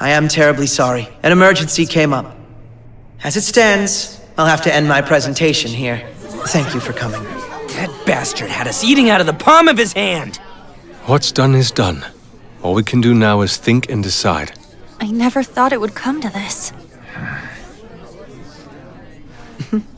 I am terribly sorry. An emergency came up. As it stands, I'll have to end my presentation here. Thank you for coming. That bastard had us eating out of the palm of his hand! What's done is done. All we can do now is think and decide. I never thought it would come to this.